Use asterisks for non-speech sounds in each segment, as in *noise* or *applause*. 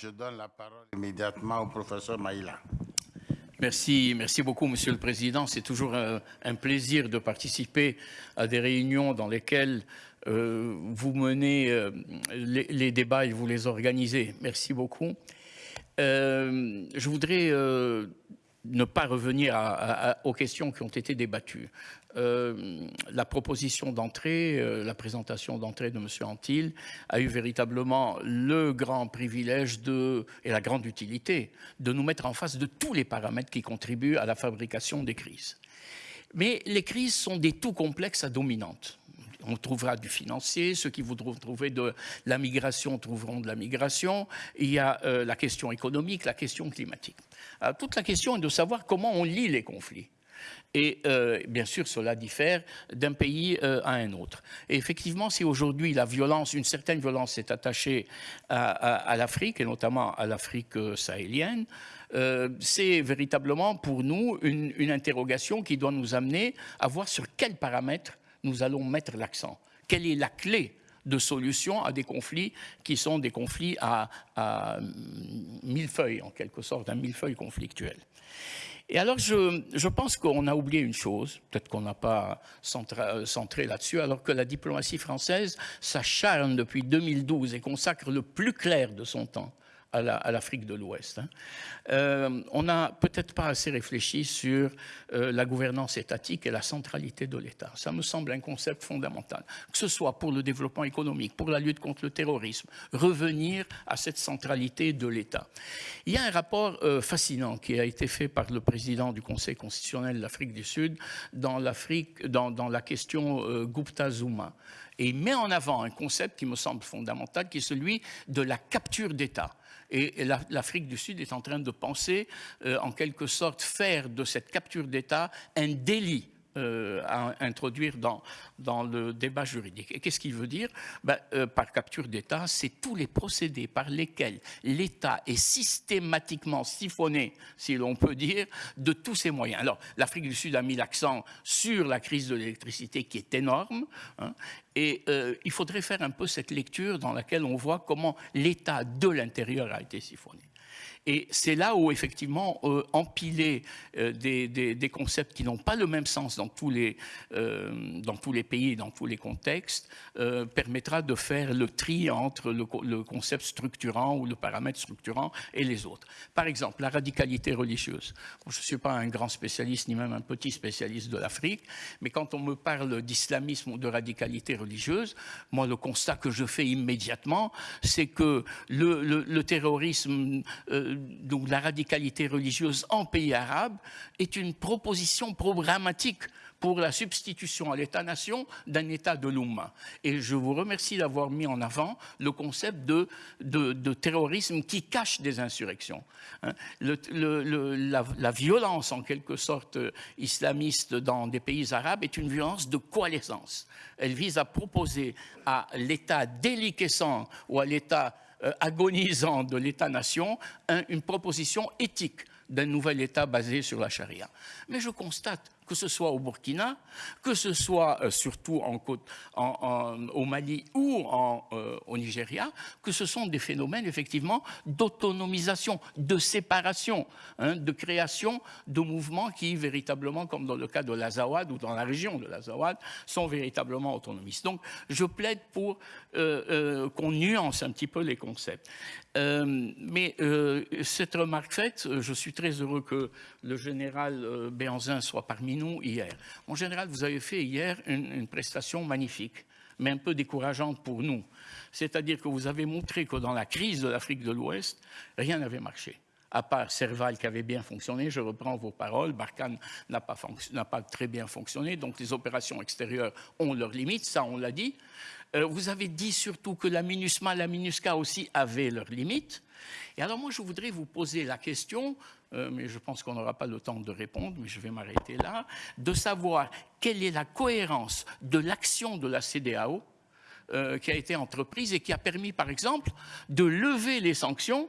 je donne la parole immédiatement au professeur Maïla. Merci, merci beaucoup, Monsieur le Président. C'est toujours un, plaisir de participer à des réunions dans lesquelles euh, vous menez euh, les, débats et vous les organisez. Merci beaucoup. Euh, je voudrais ne pas revenir aux questions qui ont été débattues. Euh, la proposition d'entrée, euh, la présentation d'entrée de M. Antil a eu véritablement le grand privilège et la grande utilité de nous mettre en face de tous les paramètres qui contribuent à la fabrication des crises. Mais les crises sont des tout complexes à dominantes. On trouvera du financier, ceux qui voudront trouver de la migration trouveront de la migration. Il y a euh, la question économique, la question climatique. toute la question est de savoir comment on lit les conflits. Et euh, bien sûr, cela diffère d'un pays euh, à un autre. Et effectivement, si aujourd'hui la violence, une certaine violence est attachée à, l'Afrique, et notamment à l'Afrique sahélienne, c'est véritablement pour nous une, une, interrogation qui doit nous amener à voir sur quels paramètres nous allons mettre l'accent. Quelle est la clé de solution à des conflits qui sont des conflits à, à millefeuilles, en quelque sorte, un millefeuille conflictuel. Et alors, je, pense qu'on a oublié une chose, peut-être qu'on n'a pas centré là-dessus, alors que la diplomatie française s'acharne depuis 2012 et consacre le plus clair de son temps à l'Afrique de l'Ouest. Hein. Euh, on n'a peut-être pas assez réfléchi sur euh, la gouvernance étatique et la centralité de l'État. Ça me semble un concept fondamental, que ce soit pour le développement économique, pour la lutte contre le terrorisme, revenir à cette centralité de l'État. Il y a un rapport euh, fascinant qui a été fait par le président du Conseil constitutionnel de l'Afrique du Sud dans, dans, dans la question Gupta-Zuma et il met en avant un concept qui me semble fondamental, qui est celui de la capture d'État. Et l'Afrique du Sud est en train de penser, euh, en quelque sorte, faire de cette capture d'État un délit euh, à introduire dans, dans le débat juridique. Et qu'est-ce qu'il veut dire? Ben, euh, Par capture d'État, c'est tous les procédés par lesquels l'État est systématiquement siphonné, si l'on peut dire, de tous ses moyens. Alors, l'Afrique du Sud a mis l'accent sur la crise de l'électricité qui est énorme, hein, et euh, il faudrait faire un peu cette lecture dans laquelle on voit comment l'État de l'intérieur a été siphonné. Et c'est là où, effectivement, euh, empiler euh, des, concepts qui n'ont pas le même sens dans tous les, euh, dans pays dans tous les contextes permettra de faire le tri entre le, concept structurant ou le paramètre structurant et les autres. Par exemple, la radicalité religieuse. je ne suis pas un grand spécialiste, ni même un petit spécialiste de l'Afrique, mais quand on me parle d'islamisme ou de radicalité religieuse, moi, le constat que je fais immédiatement, c'est que le terrorisme donc la radicalité religieuse en pays arabe est une proposition programmatique pour la substitution à l'État-nation d'un État de l'Oumma. Et je vous remercie d'avoir mis en avant le concept de, de, terrorisme qui cache des insurrections. Hein. la, violence, en quelque sorte, islamiste dans des pays arabes est une violence de coalescence. Elle vise à proposer à l'État déliquescent ou à l'État euh, agonisant de l'État-nation une proposition éthique d'un nouvel État basé sur la charia. Mais je constate que ce soit au Burkina, que ce soit euh, surtout au Mali ou euh, au Nigeria, que ce sont des phénomènes effectivement d'autonomisation, de séparation, hein, de création de mouvements qui véritablement, comme dans le cas de l'Azawad ou dans la région de l'Azawad, sont véritablement autonomistes. Donc je plaide pour euh, qu'on nuance un petit peu les concepts. mais cette remarque faite, je suis très heureux que le général Béanzin soit parmi hier. En général, vous avez fait hier une, prestation magnifique, mais un peu décourageante pour nous. C'est-à-dire que vous avez montré que dans la crise de l'Afrique de l'Ouest, rien n'avait marché à part Serval qui avait bien fonctionné, je reprends vos paroles, Barkhane n'a pas, très bien fonctionné, donc les opérations extérieures ont leurs limites, ça on l'a dit. Euh, vous avez dit surtout que la MINUSMA, la MINUSCA aussi avaient leurs limites. Et alors moi je voudrais vous poser la question euh, mais je pense qu'on n'aura pas le temps de répondre, mais je vais m'arrêter là, de savoir quelle est la cohérence de l'action de la CDAO euh, qui a été entreprise et qui a permis, par exemple, de lever les sanctions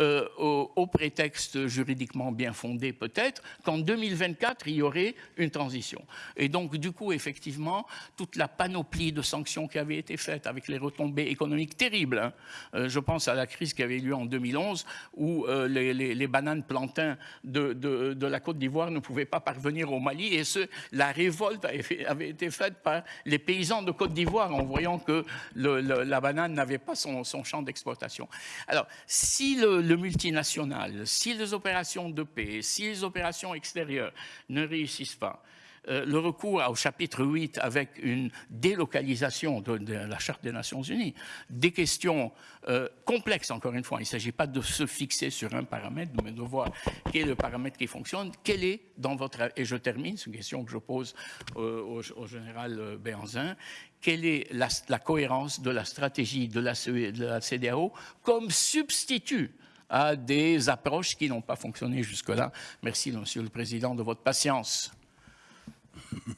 euh, au, prétexte juridiquement bien fondé peut-être, qu'en 2024, il y aurait une transition. Et donc, du coup, effectivement, toute la panoplie de sanctions qui avait été faite avec les retombées économiques terribles, hein, euh, je pense à la crise qui avait eu lieu en 2011, où euh, les, bananes plantains de, de, la Côte d'Ivoire ne pouvaient pas parvenir au Mali, et ce, la révolte avait, été faite par les paysans de Côte d'Ivoire en voyant que la banane n'avait pas son, son champ d'exploitation. Alors, si le, le multinational, si les opérations de paix, si les opérations extérieures ne réussissent pas, euh, le recours au chapitre 8 avec une délocalisation de, la Charte des Nations Unies, des questions euh, complexes, encore une fois. Il ne s'agit pas de se fixer sur un paramètre, mais de voir quel est le paramètre qui fonctionne, quel est dans votre... Et je termine, c'est une question que je pose euh, au, général Béanzin, quelle est la, cohérence de la stratégie de la, de la CDAO comme substitut à des approches qui n'ont pas fonctionné jusque-là. Merci, Monsieur le Président, de votre patience.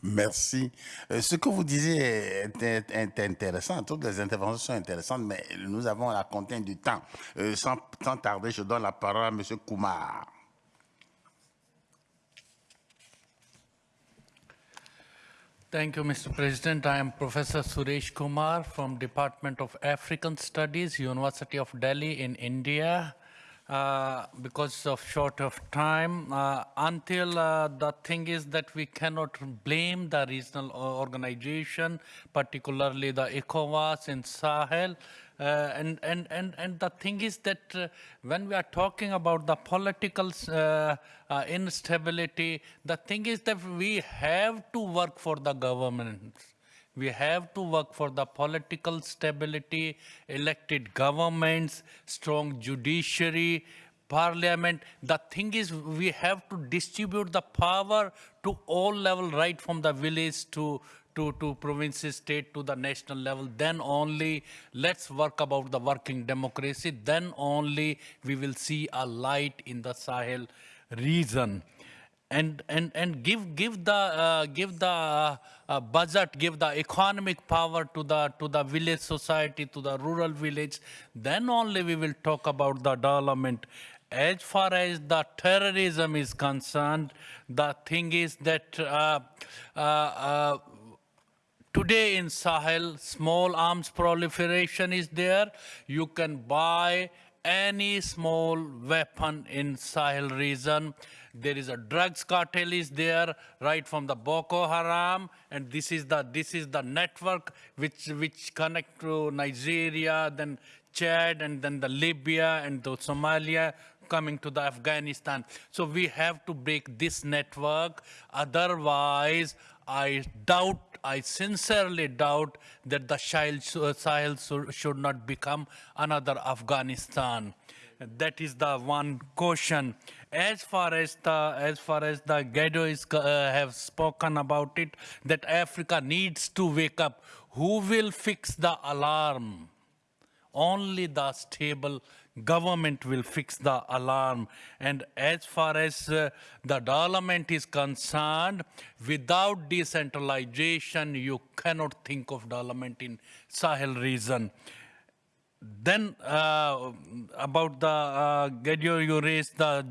Merci. Euh, ce que vous disiez est, est, est, intéressant. Toutes les interventions sont intéressantes, mais nous avons la contrainte du temps. Euh, sans, sans, tarder, je donne la parole à M. Kumar. Thank you, Mr. President. I am Professor Suresh Kumar from Department of African Studies, University of Delhi in India. Uh, because of short of time uh, until uh, the thing is that we cannot blame the regional organization particularly the ECOWAS in Sahel. Uh, and, and, and, and the thing is that uh, when we are talking about the political instability the thing is that we have to work for the government we have to work for the political stability, elected governments, strong judiciary, parliament. The thing is we have to distribute the power to all level, right from the village to, to, to provinces, state, to the national level. Then only let's work about the working democracy. Then only we will see a light in the Sahel region and and and give give the uh, give the uh, uh, budget give the economic power to the to the village society to the rural village. Then only we will talk about the development. As far as the terrorism is concerned the thing is that uh, uh, uh, today in sahel small arms proliferation is there. You can buy any small weapon in sahel region. There is a drugs cartel is there right from the Boko Haram and this is the this is the network which which connect to Nigeria then Chad and then the Libya and the Somalia coming to the Afghanistan. So we have to break this network. Otherwise I doubt I sincerely doubt that the Sahel should not become another Afghanistan. That is the one question. As far as the as far as the Gado is uh, have spoken about it that Africa needs to wake up. Who will fix the alarm? Only the stable government will fix the alarm and as far as uh, the development is concerned without decentralization you cannot think of development in sahel region then uh, about the uh, you raised the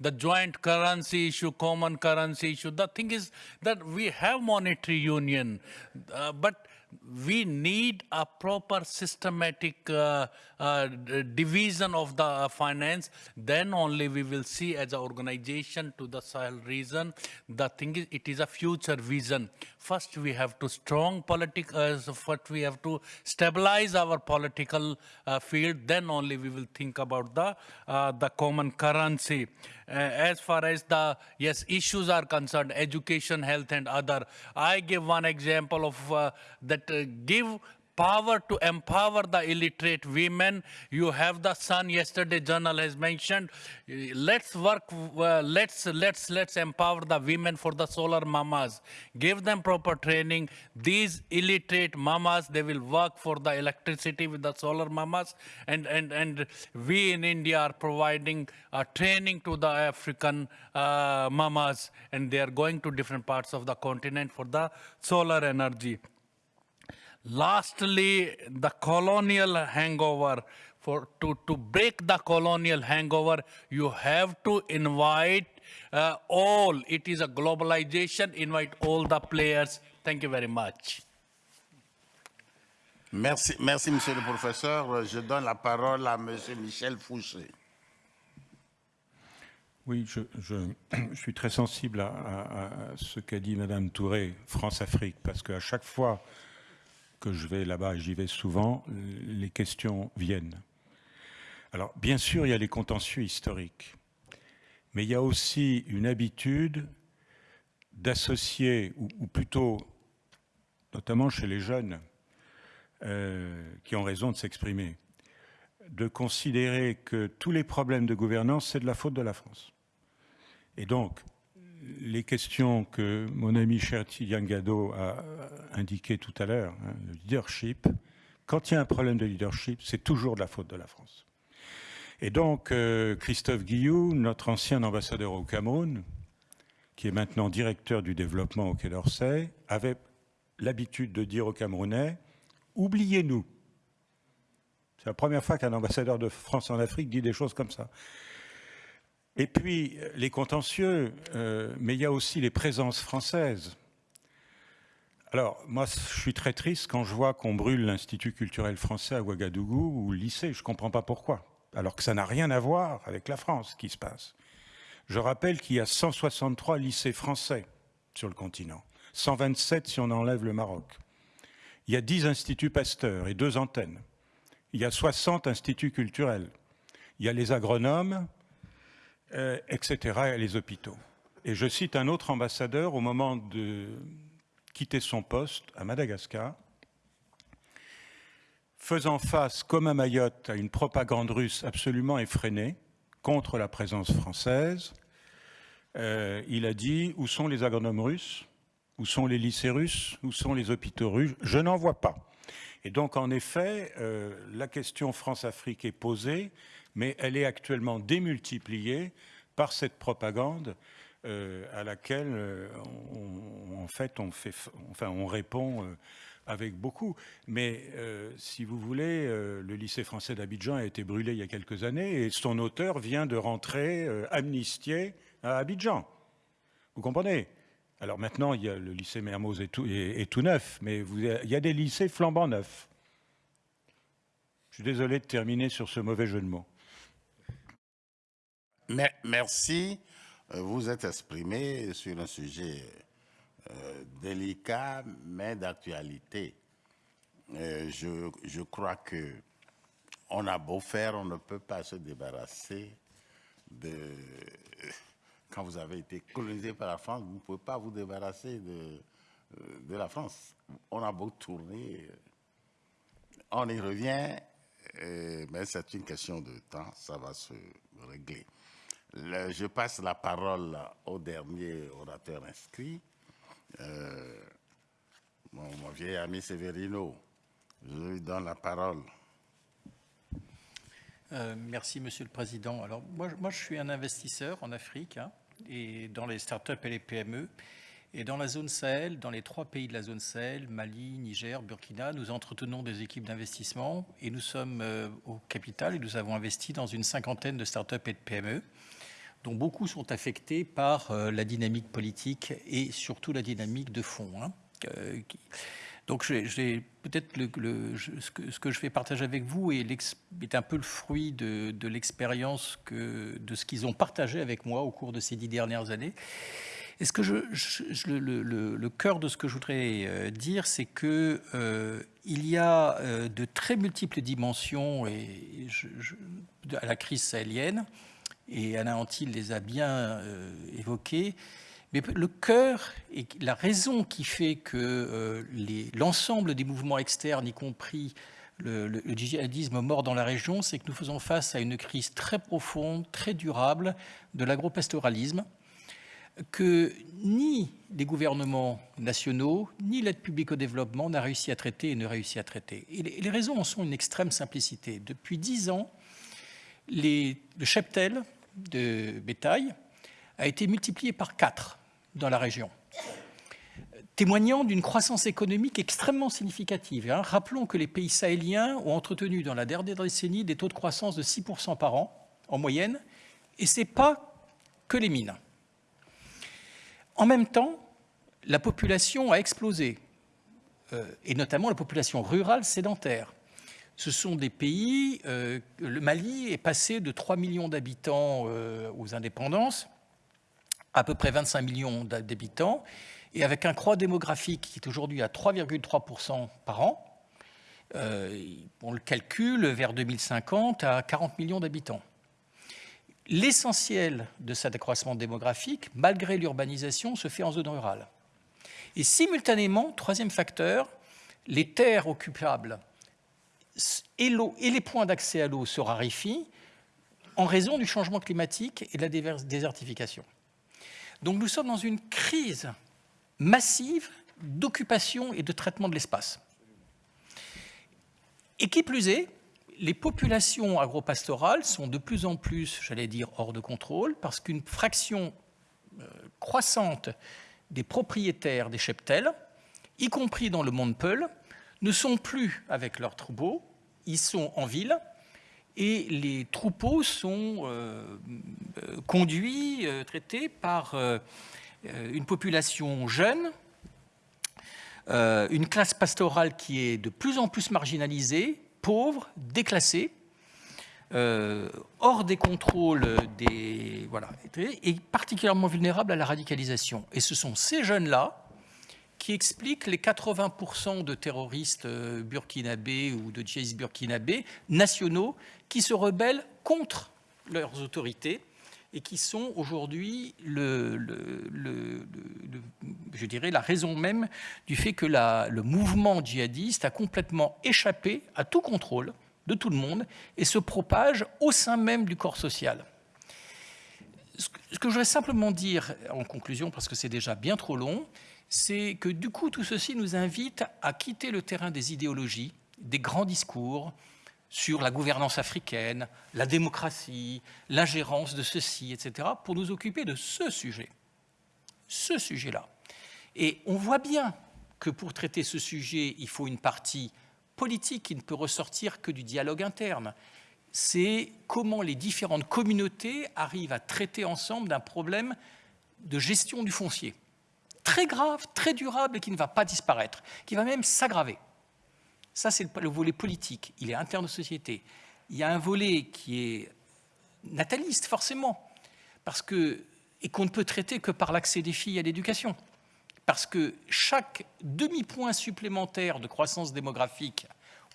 the joint currency issue, common currency issue. The thing is that we have monetary union, uh, but we need a proper systematic uh, uh, division of the finance. Then only we will see as an organization to the Sahel region. The thing is, it is a future vision. First, we have to strong political, uh, first we have to stabilize our political uh, field. Then only we will think about the, uh, the common currency. Uh, as far as the, yes, issues are concerned, education, health and other. I give one example of uh, that uh, give power to empower the illiterate women. You have the sun. Yesterday, journal has mentioned. Let's work. Uh, let's let's let's empower the women for the solar mamas. Give them proper training. These illiterate mamas, they will work for the electricity with the solar mamas. And and and we in India are providing training to the African uh, mamas, and they are going to different parts of the continent for the solar energy. Lastly, the colonial hangover for to, to break the colonial hangover, you have to invite uh, all. It is a globalization, invite all the players. Thank you very much. Merci, merci, monsieur le professeur. Je donne la parole à monsieur Michel Fouché. Oui, je, je, *clears throat* je, suis très sensible à, à, à ce qu'a dit Madame Touré, France-Afrique, parce qu'à chaque fois que je vais là-bas, j'y vais souvent, les questions viennent. Alors, bien sûr, il y a les contentieux historiques, mais il y a aussi une habitude d'associer, ou, ou, plutôt, notamment chez les jeunes, euh, qui ont raison de s'exprimer, de considérer que tous les problèmes de gouvernance, c'est de la faute de la France. Et donc, les questions que mon ami Cherti Yangado a indiquées tout à l'heure, hein, le leadership, quand il y a un problème de leadership, c'est toujours de la faute de la France. Et donc, euh, Christophe Guillou, notre ancien ambassadeur au Cameroun, qui est maintenant directeur du développement au Quai d'Orsay, avait l'habitude de dire aux Camerounais « oubliez-nous ». C'est la première fois qu'un ambassadeur de France en Afrique dit des choses comme ça. Et puis, les contentieux, euh, mais il y a aussi les présences françaises. Alors, moi, je suis très triste quand je vois qu'on brûle l'Institut culturel français à Ouagadougou ou le lycée. Je ne comprends pas pourquoi. Alors que ça n'a rien à voir avec la France qui se passe. Je rappelle qu'il y a 163 lycées français sur le continent. 127 si on enlève le Maroc. Il y a 10 instituts Pasteur et deux antennes. Il y a 60 instituts culturels. Il y a les agronomes, euh, etc., et les hôpitaux. Et je cite un autre ambassadeur au moment de quitter son poste à Madagascar, faisant face, comme à Mayotte, à une propagande russe absolument effrénée contre la présence française, euh, il a dit « Où sont les agronomes russes? Où sont les lycées russes? Où sont les hôpitaux russes? Je n'en vois pas. » Et donc, en effet, euh, la question France-Afrique est posée, mais elle est actuellement démultipliée par cette propagande euh, à laquelle, euh, on, en fait, on, enfin, on répond euh, avec beaucoup. Mais si vous voulez, le lycée français d'Abidjan a été brûlé il y a quelques années et son auteur vient de rentrer amnistié à Abidjan. Vous comprenez? Alors maintenant, il y a le lycée Mermoz est tout, tout neuf, mais il y a des lycées flambant neufs. Je suis désolé de terminer sur ce mauvais jeu de mots. Merci. Vous êtes exprimé sur un sujet euh, délicat, mais d'actualité. Euh, je, je, crois que on a beau faire, on ne peut pas se débarrasser de *laughs* quand vous avez été colonisé par la France, vous ne pouvez pas vous débarrasser de, de la France. On a beau tourner, on y revient, mais c'est une question de temps, ça va se régler. Je passe la parole au dernier orateur inscrit, euh, mon, vieil ami Severino. Je lui donne la parole. Euh, merci, Monsieur le Président. Alors, moi, moi, je suis un investisseur en Afrique hein, et dans les startups et les PME. Et dans la zone Sahel, dans les trois pays de la zone Sahel, Mali, Niger, Burkina, nous entretenons des équipes d'investissement et nous sommes euh, au capital et nous avons investi dans une cinquantaine de startups et de PME, dont beaucoup sont affectés par euh, la dynamique politique et surtout la dynamique de fond. Hein, euh, donc, peut-être le, le, ce, que, ce, que, je vais partager avec vous est, est un peu le fruit de, l'expérience de ce qu'ils ont partagé avec moi au cours de ces dix dernières années. Et ce que le, cœur de ce que je voudrais euh, dire, c'est que il y a de très multiples dimensions à la crise sahélienne, et Alain Antil les a bien euh, évoquées. Mais le cœur et la raison qui fait que euh, l'ensemble des mouvements externes, y compris le, djihadisme mort dans la région, c'est que nous faisons face à une crise très profonde, très durable de l'agropastoralisme que ni les gouvernements nationaux, ni l'aide publique au développement n'a réussi à traiter et ne réussit à traiter. Et les, les, raisons en sont une extrême simplicité. Depuis dix ans, les, le cheptel de bétail a été multiplié par quatre dans la région. témoignant d'une croissance économique extrêmement significative. Hein. Rappelons que les pays sahéliens ont entretenu dans la dernière décennie des taux de croissance de 6% par an, en moyenne, et ce n'est pas que les mines. En même temps, la population a explosé, euh, et notamment la population rurale sédentaire. Ce sont des pays, euh, le Mali est passé de 3 millions d'habitants euh, aux indépendances, à peu près 25 millions d'habitants, et avec un croix démographique qui est aujourd'hui à 3,3% par an, on le calcule vers 2050 à 40 millions d'habitants. L'essentiel de cet accroissement démographique, malgré l'urbanisation, se fait en zone rurale. Et simultanément, troisième facteur, les terres occupables et, les points d'accès à l'eau se raréfient en raison du changement climatique et de la désertification. Donc nous sommes dans une crise massive d'occupation et de traitement de l'espace. Et qui plus est, les populations agropastorales sont de plus en plus, j'allais dire, hors de contrôle, parce qu'une fraction euh, croissante des propriétaires des cheptels, y compris dans le monde Peul, ne sont plus avec leurs troupeaux, ils sont en ville, et les troupeaux sont euh, euh, conduits, traités par une population jeune, une classe pastorale qui est de plus en plus marginalisée, pauvres, déclassés, euh, hors des contrôles des voilà et particulièrement vulnérables à la radicalisation. Et ce sont ces jeunes-là qui expliquent les 80% de terroristes euh, burkinabés ou de djihadistes burkinabés nationaux qui se rebellent contre leurs autorités et qui sont aujourd'hui le, je dirais, la raison même du fait que le mouvement djihadiste a complètement échappé à tout contrôle de tout le monde et se propage au sein même du corps social. Ce que je voudrais simplement dire en conclusion, parce que c'est déjà bien trop long, c'est que du coup tout ceci nous invite à quitter le terrain des idéologies, des grands discours, sur la gouvernance africaine, la démocratie, l'ingérence de ceci, etc., pour nous occuper de ce sujet, ce sujet-là. Et on voit bien que pour traiter ce sujet, il faut une partie politique qui ne peut ressortir que du dialogue interne. C'est comment les différentes communautés arrivent à traiter ensemble d'un problème de gestion du foncier. Très grave, très durable et qui ne va pas disparaître, qui va même s'aggraver. Ça, c'est le volet politique. Il est interne aux sociétés. Il y a un volet qui est nataliste, forcément, parce que, et qu'on ne peut traiter que par l'accès des filles à l'éducation. Parce que chaque demi-point supplémentaire de croissance démographique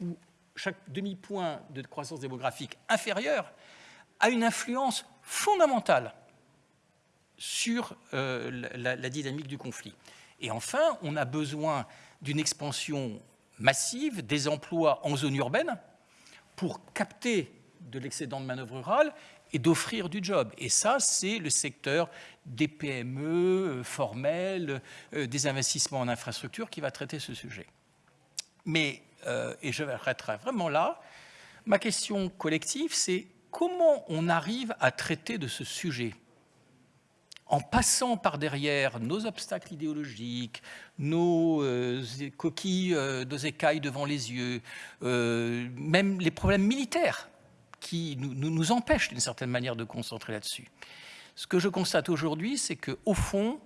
ou chaque demi-point de croissance démographique inférieur a une influence fondamentale sur euh, la, dynamique du conflit. Et enfin, on a besoin d'une expansion massive des emplois en zone urbaine pour capter de l'excédent de manœuvre rurale et d'offrir du job. Et ça, c'est le secteur des PME euh, formels, euh, des investissements en infrastructure qui va traiter ce sujet. Mais, et je m'arrêterai vraiment là, ma question collective, c'est comment on arrive à traiter de ce sujet? En passant par derrière nos obstacles idéologiques, nos euh, coquilles, euh, nos écailles devant les yeux, euh, même les problèmes militaires qui nous, nous empêchent d'une certaine manière de concentrer là-dessus. Ce que je constate aujourd'hui, c'est qu'au fond,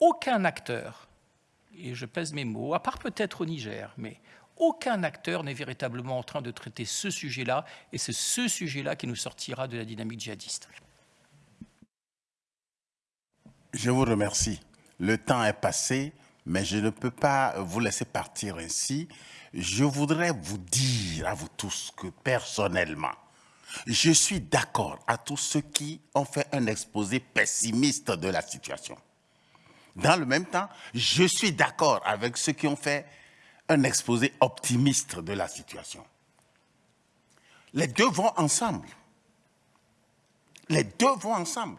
aucun acteur, et je pèse mes mots, à part peut-être au Niger, mais aucun acteur n'est véritablement en train de traiter ce sujet-là, et c'est ce sujet-là qui nous sortira de la dynamique djihadiste. Je vous remercie. Le temps est passé, mais je ne peux pas vous laisser partir ainsi. Je voudrais vous dire à vous tous que personnellement, je suis d'accord à tous ceux qui ont fait un exposé pessimiste de la situation. Dans le même temps, je suis d'accord avec ceux qui ont fait un exposé optimiste de la situation. Les deux vont ensemble. Les deux vont ensemble.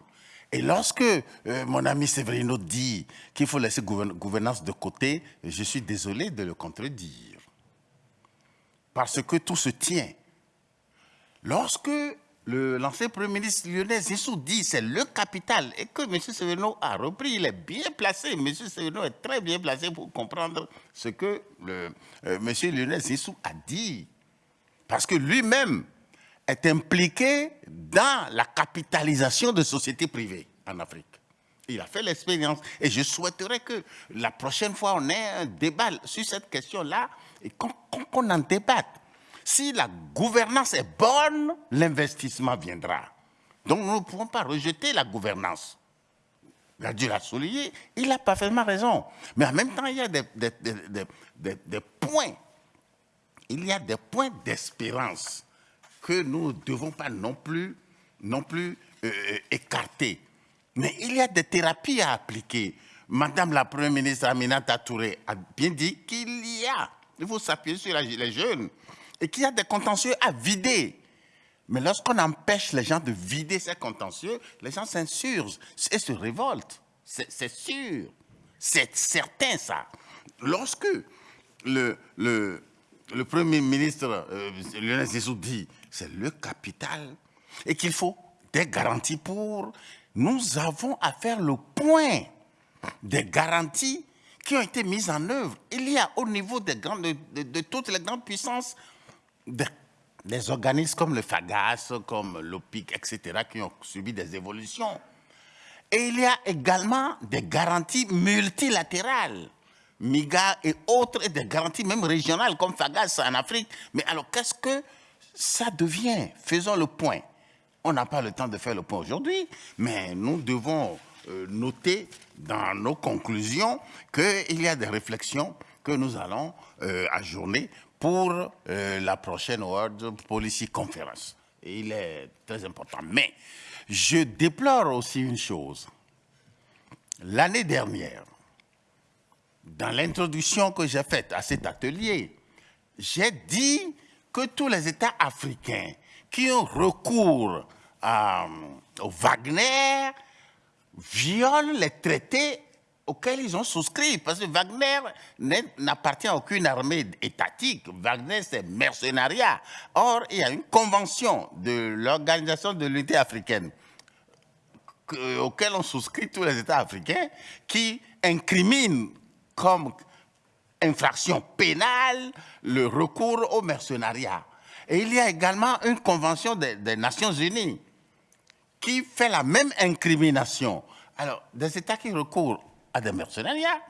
Et lorsque euh, mon ami Severino dit qu'il faut laisser gouvernance de côté, je suis désolé de le contredire. Parce que tout se tient. Lorsque l'ancien Premier ministre Lionel Zissou dit c'est le capital et que M. Seveno a repris, il est bien placé. M. Seveno est très bien placé pour comprendre ce que euh, M. Lionel Zissou a dit. Parce que lui-même est impliqué dans la capitalisation de sociétés privées en Afrique. Il a fait l'expérience. Et je souhaiterais que la prochaine fois, on ait un débat sur cette question-là et qu'on en débatte. Si la gouvernance est bonne, l'investissement viendra. Donc nous ne pouvons pas rejeter la gouvernance. Il a dû la souligner, il a parfaitement raison. Mais en même temps, il y a des, des, points, il y a des points d'espérance que nous ne devons pas non plus, non plus euh, écarter. Mais il y a des thérapies à appliquer. Madame la Première ministre Aminata Touré a bien dit qu'il y a, il faut s'appuyer sur les jeunes, et qu'il y a des contentieux à vider. Mais lorsqu'on empêche les gens de vider ces contentieux, les gens s'insurgent et se révoltent. C'est sûr. C'est certain, ça. Lorsque le, le, Premier ministre euh, Lionel Zizou dit c'est le capital et qu'il faut des garanties pour, nous avons à faire le point des garanties qui ont été mises en œuvre. Il y a au niveau des de toutes les grandes puissances des, organismes comme le FAGAS, comme l'OPIC, etc., qui ont subi des évolutions. Et il y a également des garanties multilatérales, MIGA et autres, et des garanties même régionales comme FAGAS en Afrique. Mais alors, qu'est-ce que ça devient Faisons le point. On n'a pas le temps de faire le point aujourd'hui, mais nous devons euh, noter dans nos conclusions qu'il y a des réflexions que nous allons euh, ajourner pour euh, la prochaine World Policy Conference. il est très important. Mais je déplore aussi une chose. L'année dernière, dans l'introduction que j'ai faite à cet atelier, j'ai dit que tous les États africains qui ont recours à, au Wagner violent les traités auxquels ils ont souscrit, parce que Wagner n'appartient à aucune armée étatique. Wagner, c'est mercenariat. Or, il y a une convention de l'Organisation de l'unité africaine auquel ont souscrit tous les États africains qui incrimine comme infraction pénale le recours au mercenariat. Et il y a également une convention des, Nations Unies qui fait la même incrimination. Alors, des États qui recourent à des mercenariats,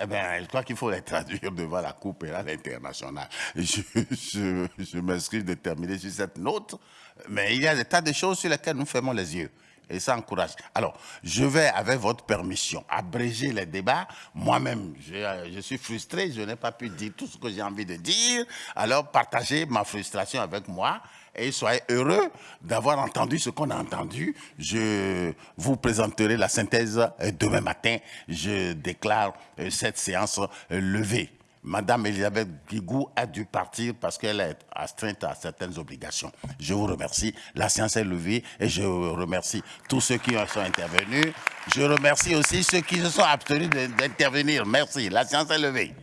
eh bien, je crois qu'il faut les traduire devant la Cour pénale internationale. Je, je, je m'inscris de terminer sur cette note, mais il y a des tas de choses sur lesquelles nous fermons les yeux. Et ça encourage. Alors, je vais, avec votre permission, abréger les débats. Moi-même, je, je, suis frustré, je n'ai pas pu dire tout ce que j'ai envie de dire. Alors, partagez ma frustration avec moi et soyez heureux d'avoir entendu ce qu'on a entendu. Je vous présenterai la synthèse euh, demain matin. Je déclare euh, cette séance euh, levée. Madame Elisabeth Guigou a dû partir parce qu'elle est astreinte à certaines obligations. Je vous remercie. La séance est levée et je remercie tous ceux qui sont intervenus. Je remercie aussi ceux qui se sont abstenus d'intervenir. Merci. La séance est levée.